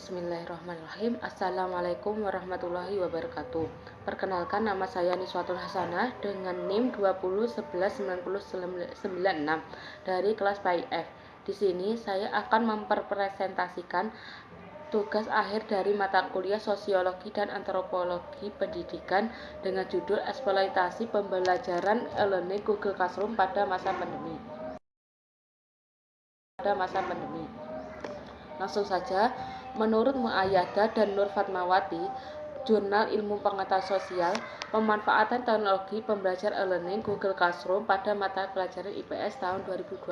Bismillahirrahmanirrahim. Assalamualaikum warahmatullahi wabarakatuh. Perkenalkan nama saya Niswatul Hasanah dengan NIM 2011996 dari kelas PIF. Di sini saya akan mempresentasikan tugas akhir dari mata kuliah Sosiologi dan Antropologi Pendidikan dengan judul Eksploitasi Pembelajaran e-learning Google Classroom pada masa pandemi. Pada masa pandemi. Langsung saja, Menurut Muayyada dan Nur Fatmawati, Jurnal Ilmu Pengetahuan Sosial, pemanfaatan teknologi pembelajar e-learning Google Classroom pada mata pelajaran IPS tahun 2020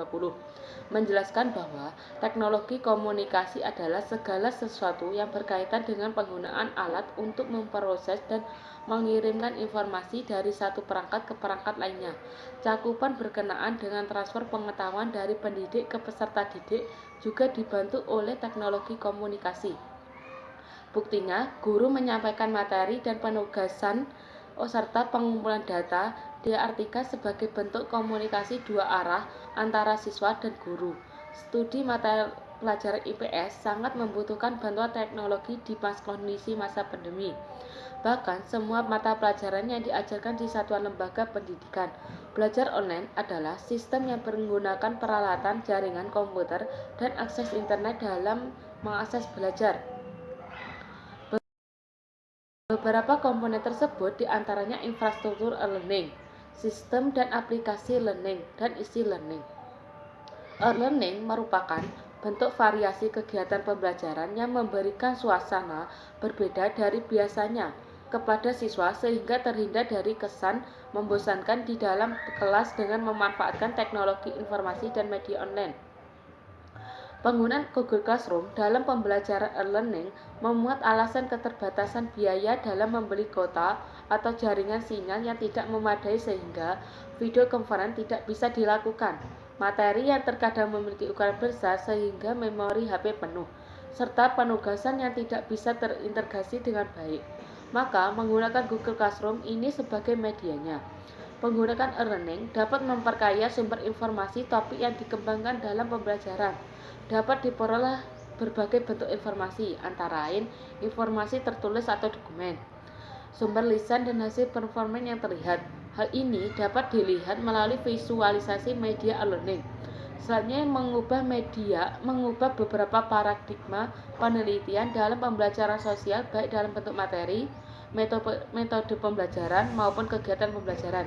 menjelaskan bahwa teknologi komunikasi adalah segala sesuatu yang berkaitan dengan penggunaan alat untuk memproses dan mengirimkan informasi dari satu perangkat ke perangkat lainnya. Cakupan berkenaan dengan transfer pengetahuan dari pendidik ke peserta didik juga dibantu oleh teknologi komunikasi. Buktinya, guru menyampaikan materi dan penugasan oh, serta pengumpulan data diartikan sebagai bentuk komunikasi dua arah antara siswa dan guru. Studi materi pelajaran IPS sangat membutuhkan bantuan teknologi di pas kondisi masa pandemi. Bahkan, semua mata pelajaran yang diajarkan di satuan lembaga pendidikan. Belajar online adalah sistem yang menggunakan peralatan jaringan komputer dan akses internet dalam mengakses belajar. Beberapa komponen tersebut di antaranya infrastruktur e-learning, sistem dan aplikasi learning, dan isi learning. E-learning merupakan bentuk variasi kegiatan pembelajaran yang memberikan suasana berbeda dari biasanya kepada siswa sehingga terhindar dari kesan membosankan di dalam kelas dengan memanfaatkan teknologi informasi dan media online. Penggunaan Google Classroom dalam pembelajaran e-learning memuat alasan keterbatasan biaya dalam membeli kota atau jaringan sinyal yang tidak memadai sehingga video conference tidak bisa dilakukan. Materi yang terkadang memiliki ukuran besar sehingga memori HP penuh, serta penugasan yang tidak bisa terintegrasi dengan baik maka menggunakan Google Classroom ini sebagai medianya. Penggunaan e-learning dapat memperkaya sumber informasi topik yang dikembangkan dalam pembelajaran. Dapat diperoleh berbagai bentuk informasi, antara lain informasi tertulis atau dokumen, sumber lisan dan hasil performa yang terlihat. Hal ini dapat dilihat melalui visualisasi media e-learning. Selanjutnya mengubah media, mengubah beberapa paradigma penelitian dalam pembelajaran sosial baik dalam bentuk materi, metode, metode pembelajaran maupun kegiatan pembelajaran.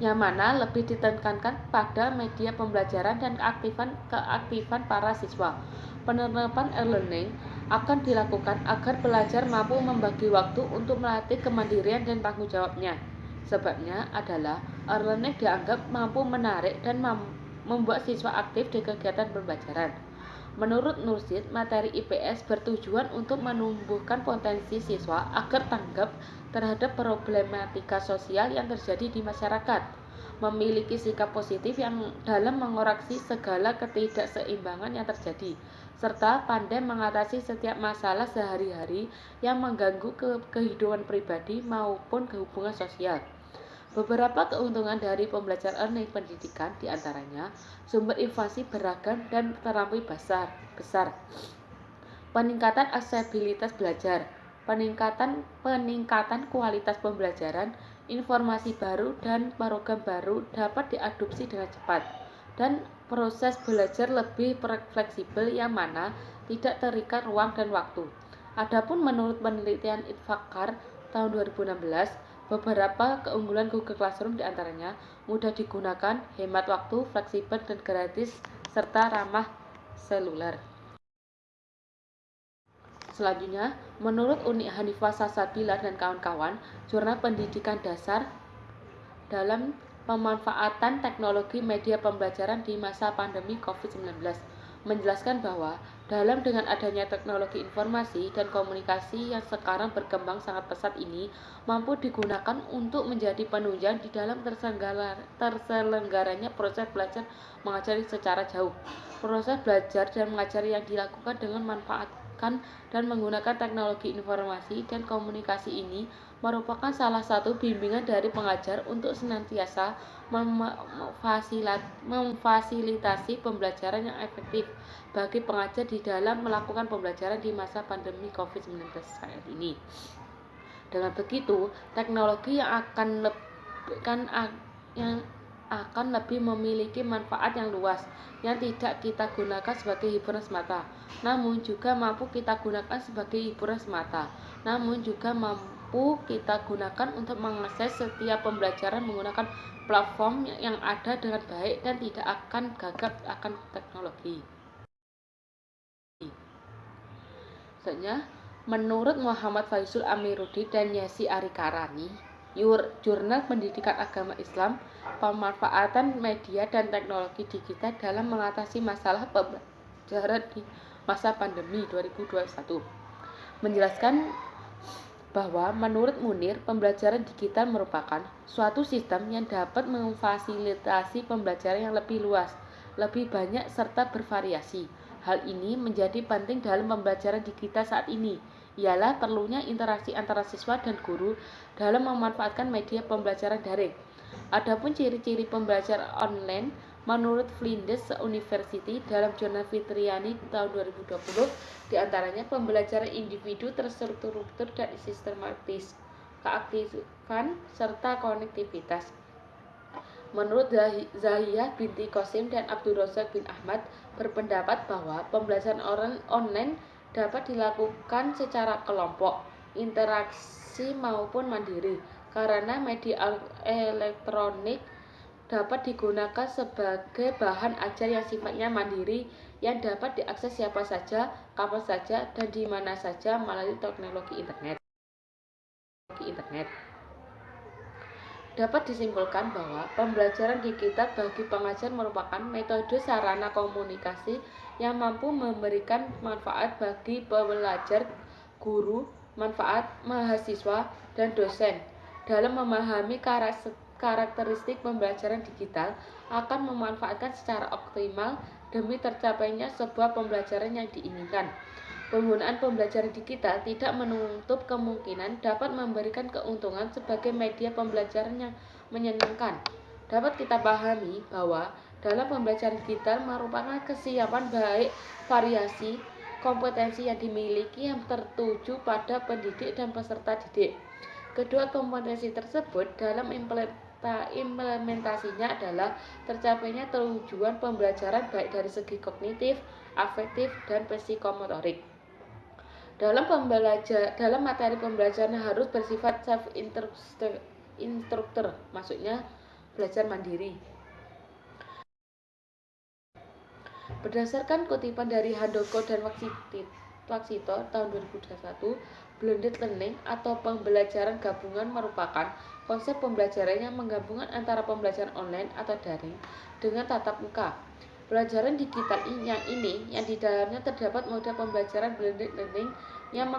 Yang mana lebih ditekankan pada media pembelajaran dan keaktifan keaktifan para siswa. Penerapan e-learning akan dilakukan agar pelajar mampu membagi waktu untuk melatih kemandirian dan tanggung jawabnya. Sebabnya adalah e-learning dianggap mampu menarik dan membuat siswa aktif di kegiatan pembelajaran. Menurut Nursid, materi IPS bertujuan untuk menumbuhkan potensi siswa agar tanggap terhadap problematika sosial yang terjadi di masyarakat, memiliki sikap positif yang dalam mengoreksi segala ketidakseimbangan yang terjadi, serta pandai mengatasi setiap masalah sehari-hari yang mengganggu ke kehidupan pribadi maupun kehubungan sosial. Beberapa keuntungan dari pembelajaran learning pendidikan di antaranya sumber informasi beragam dan terampil besar, besar. Peningkatan aksesibilitas belajar, peningkatan peningkatan kualitas pembelajaran, informasi baru dan program baru dapat diadopsi dengan cepat dan proses belajar lebih fleksibel yang mana tidak terikat ruang dan waktu. Adapun menurut penelitian Itfakar tahun 2016, Beberapa keunggulan Google Classroom di antaranya mudah digunakan, hemat waktu, fleksibel dan gratis, serta ramah seluler. Selanjutnya, menurut Uni Hanifah Sasabila dan kawan-kawan, Jurnal Pendidikan Dasar dalam pemanfaatan teknologi media pembelajaran di masa pandemi COVID-19 menjelaskan bahwa dalam dengan adanya teknologi informasi dan komunikasi yang sekarang berkembang sangat pesat ini mampu digunakan untuk menjadi penunjang di dalam terselenggaranya proses belajar mengajar secara jauh. Proses belajar dan mengajar yang dilakukan dengan manfaatkan dan menggunakan teknologi informasi dan komunikasi ini merupakan salah satu bimbingan dari pengajar untuk senantiasa memfasilitasi pembelajaran yang efektif bagi pengajar di dalam melakukan pembelajaran di masa pandemi COVID-19 saat ini. Dengan begitu, teknologi yang akan kan yang akan lebih memiliki manfaat yang luas yang tidak kita gunakan sebagai hiburan semata, namun juga mampu kita gunakan sebagai hiburan semata, namun juga mampu kita gunakan untuk mengakses setiap pembelajaran menggunakan platform yang ada dengan baik dan tidak akan gagap akan teknologi. Sebenarnya, menurut Muhammad Faisul Amiruddin dan Yasi Arikarani, Jurnal Pendidikan Agama Islam, pemanfaatan media dan teknologi digital dalam mengatasi masalah pembelajaran di masa pandemi 2021. Menjelaskan bahwa menurut Munir, pembelajaran digital merupakan suatu sistem yang dapat memfasilitasi pembelajaran yang lebih luas, lebih banyak serta bervariasi Hal ini menjadi penting dalam pembelajaran digital saat ini, ialah perlunya interaksi antara siswa dan guru dalam memanfaatkan media pembelajaran daring. Adapun ciri-ciri pembelajaran online menurut Flinders University dalam jurnal Fitriani tahun 2020 di antaranya pembelajaran individu terstruktur dan sistematis, keaktifan serta konektivitas. Menurut Zahiyah binti Qasim dan Abdul Razak bin Ahmad berpendapat bahwa pembelajaran orang online dapat dilakukan secara kelompok, interaksi maupun mandiri karena media elektronik dapat digunakan sebagai bahan ajar yang sifatnya mandiri yang dapat diakses siapa saja, kapan saja, dan di mana saja melalui teknologi internet. internet. Dapat disimpulkan bahwa pembelajaran digital bagi pengajar merupakan metode sarana komunikasi yang mampu memberikan manfaat bagi pembelajar, guru, manfaat mahasiswa, dan dosen. Dalam memahami karakteristik pembelajaran digital akan memanfaatkan secara optimal demi tercapainya sebuah pembelajaran yang diinginkan. Penggunaan pembelajaran digital tidak menutup kemungkinan dapat memberikan keuntungan sebagai media pembelajaran yang menyenangkan. Dapat kita pahami bahwa dalam pembelajaran digital merupakan kesiapan baik variasi kompetensi yang dimiliki yang tertuju pada pendidik dan peserta didik. Kedua kompetensi tersebut dalam implementasinya adalah tercapainya tujuan pembelajaran baik dari segi kognitif, afektif, dan psikomotorik. Dalam pembelajar dalam materi pembelajaran harus bersifat self instructor, maksudnya belajar mandiri. Berdasarkan kutipan dari Handoko dan Waksito tahun 2021, blended learning atau pembelajaran gabungan merupakan konsep pembelajaran yang menggabungkan antara pembelajaran online atau daring dengan tatap muka. Pelajaran digital yang ini yang di dalamnya terdapat model pembelajaran blended learning yang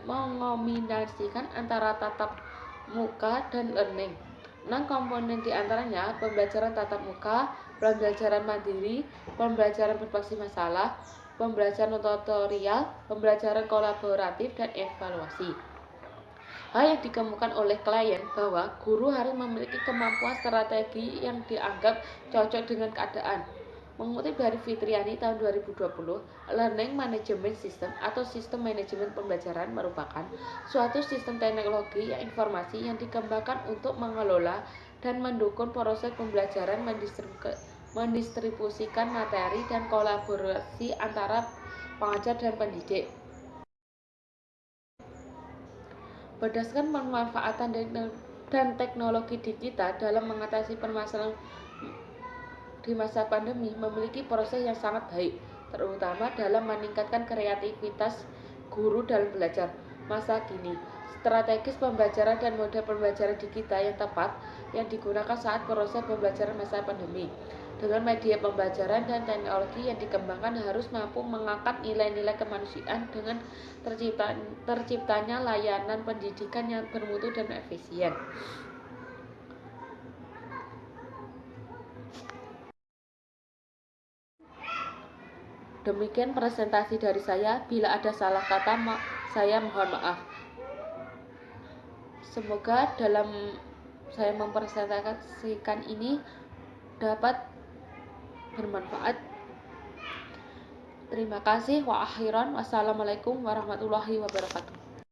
mengombinasikan antara tatap muka dan learning. Enam komponen di antaranya pembelajaran tatap muka, pembelajaran mandiri, pembelajaran berbasis masalah, pembelajaran tutorial, pembelajaran kolaboratif, dan evaluasi. Hal yang dikemukakan oleh klien bahwa guru harus memiliki kemampuan strategi yang dianggap cocok dengan keadaan. Mengutip dari Fitriani tahun 2020, Learning Management System atau sistem manajemen pembelajaran merupakan suatu sistem teknologi yang informasi yang dikembangkan untuk mengelola dan mendukung proses pembelajaran mendistribusikan materi dan kolaborasi antara pengajar dan pendidik. Berdasarkan pemanfaatan dan teknologi digital dalam mengatasi permasalahan di masa pandemi memiliki proses yang sangat baik, terutama dalam meningkatkan kreativitas guru dalam belajar masa kini. Strategis pembelajaran dan model pembelajaran digital yang tepat yang digunakan saat proses pembelajaran masa pandemi dengan media pembelajaran dan teknologi yang dikembangkan harus mampu mengangkat nilai-nilai kemanusiaan dengan tercipta, terciptanya layanan pendidikan yang bermutu dan efisien. Demikian presentasi dari saya. Bila ada salah kata, saya mohon maaf. semoga dalam saya mempresentasikan ini dapat bermanfaat. Terima kasih. Wa akhiran. Wassalamualaikum warahmatullahi wabarakatuh